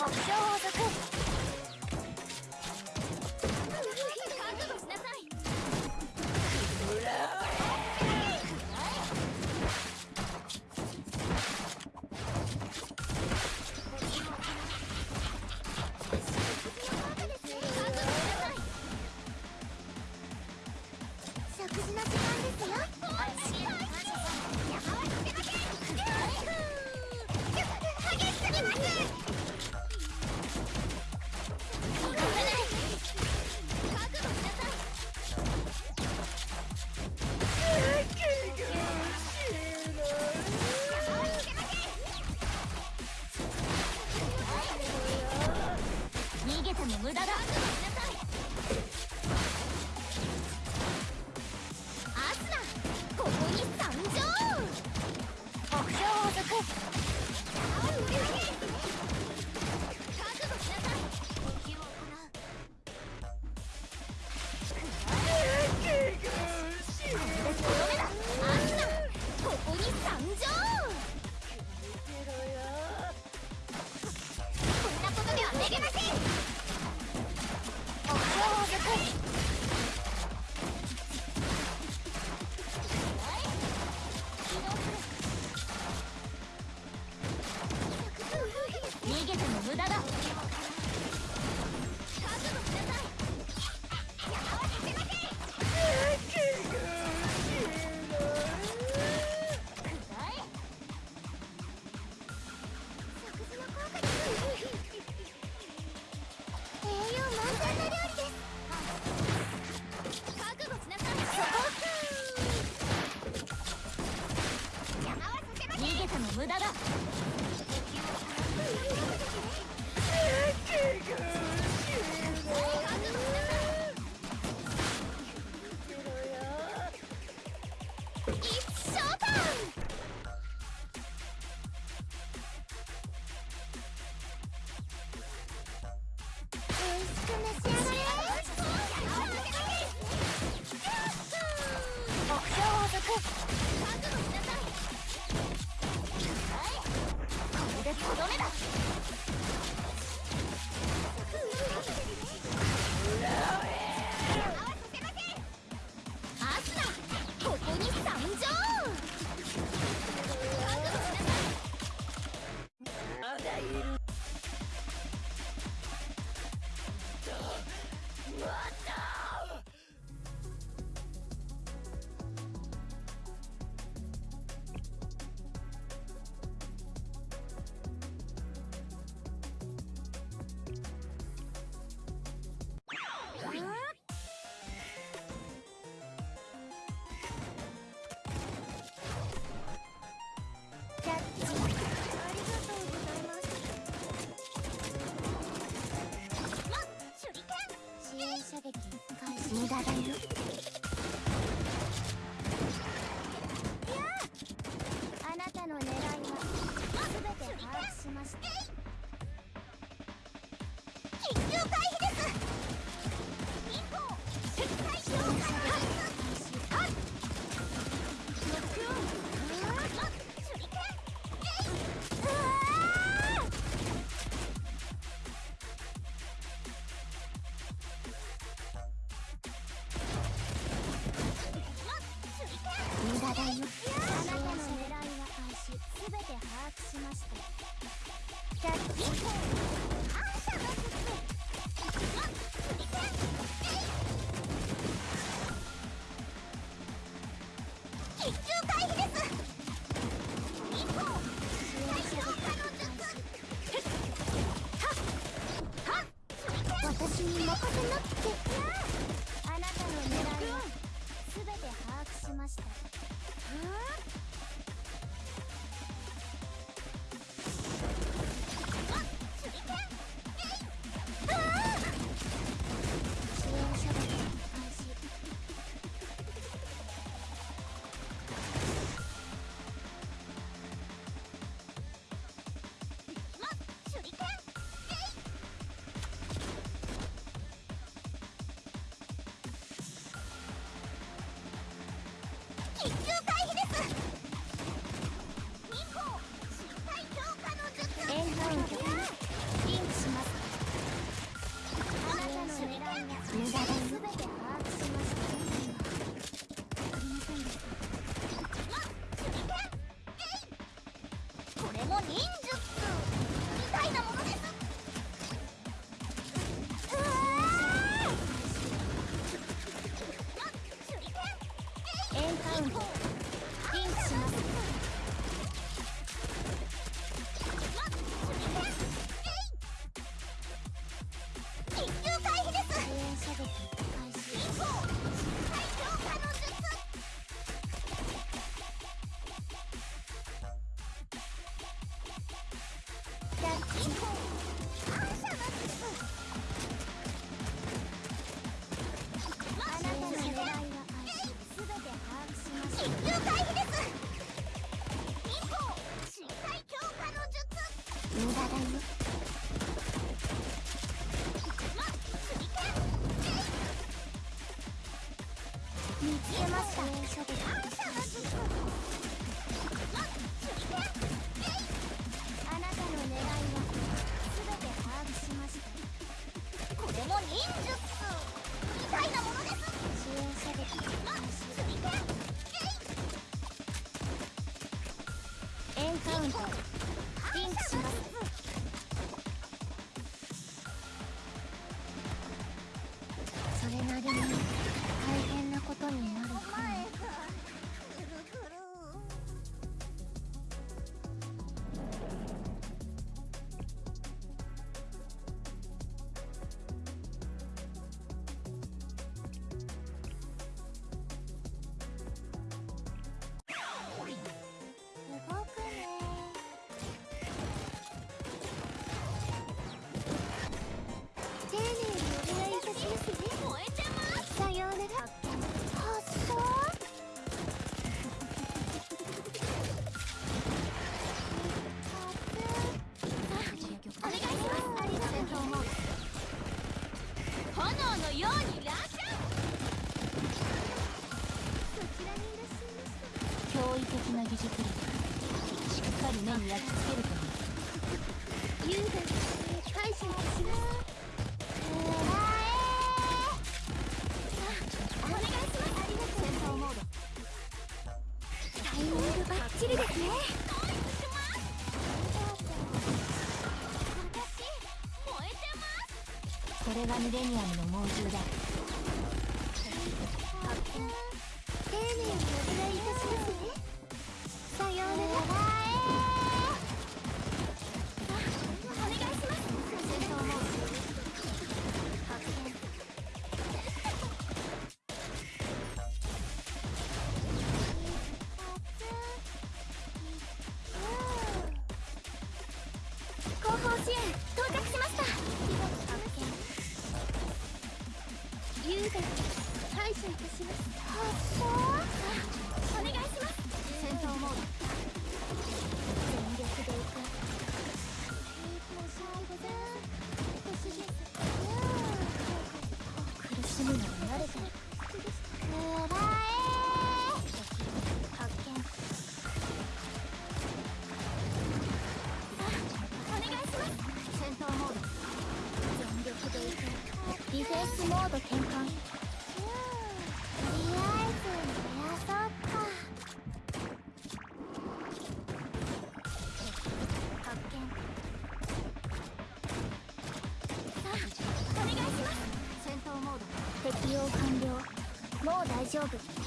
好骄傲的公逃げても無駄だ。目標をくとどめだ It's super Ugh. 的な技術力しっかり目に焼き付けるといい優雅に感謝いたしますお願いしますありがとう戦闘モードタイミングバッチリですねこれがミレニアムの猛獣だ。見優雅に感謝いたします発想お願いします。戦闘モード。全力でいく苦しむのに慣れてるくらえ発見お願いします戦闘モード全力でいくディフェンスモード転換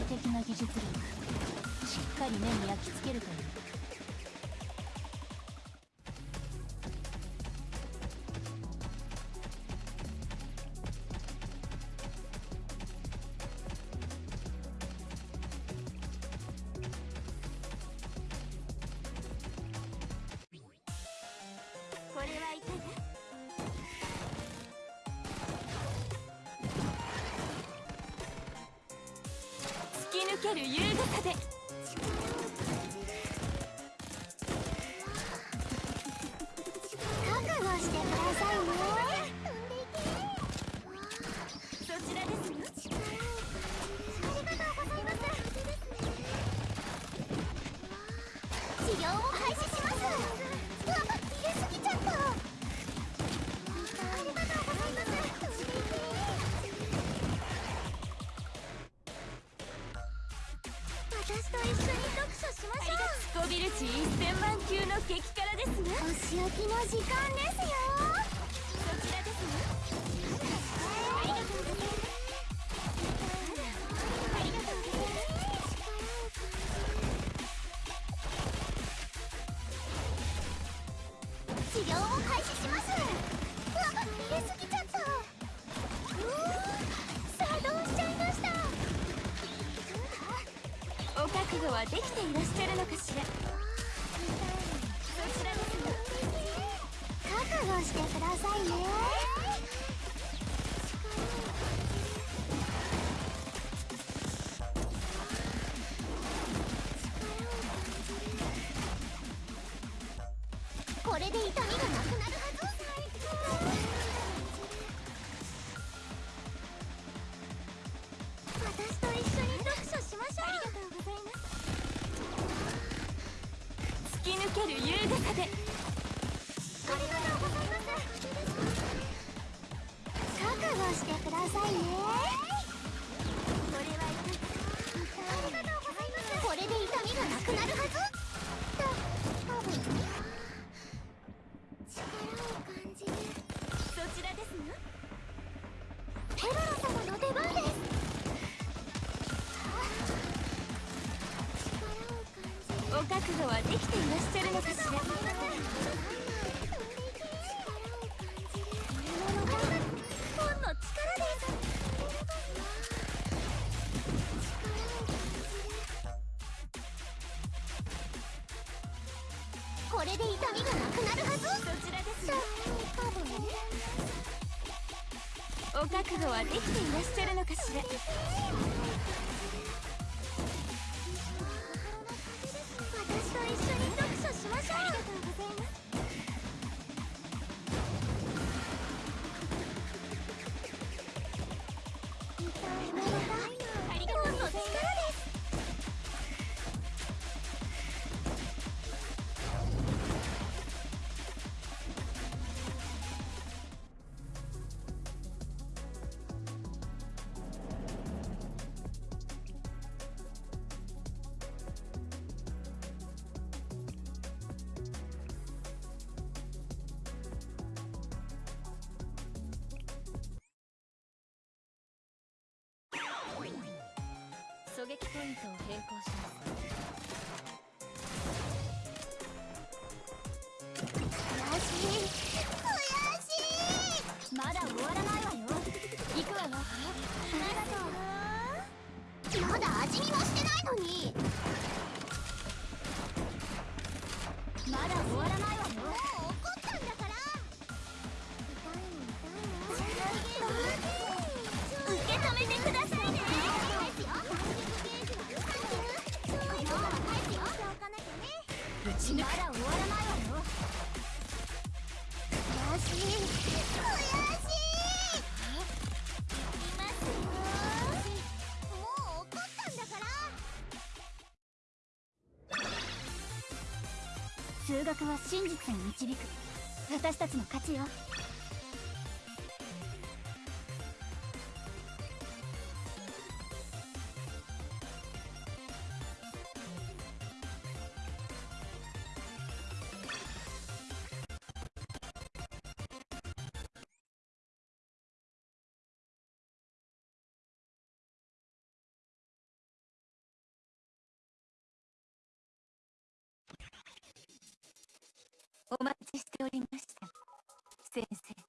的な技術力。しっかり目に焼き付けるという。ける優雅さで。級の激辛ですねお仕置きの時間ですよこちらですねありがとうございますお覚悟はできていらっしゃるのかしら。くださいね。これで痛みがなくなる。覚悟はできていらっしゃるのかしら。の覚悟はできていらっしゃるのかしら撃ポイントを変更します。まだ終わらないわよ。数学は真実に導く。私たちの勝ちよ。お待ちしておりました。先生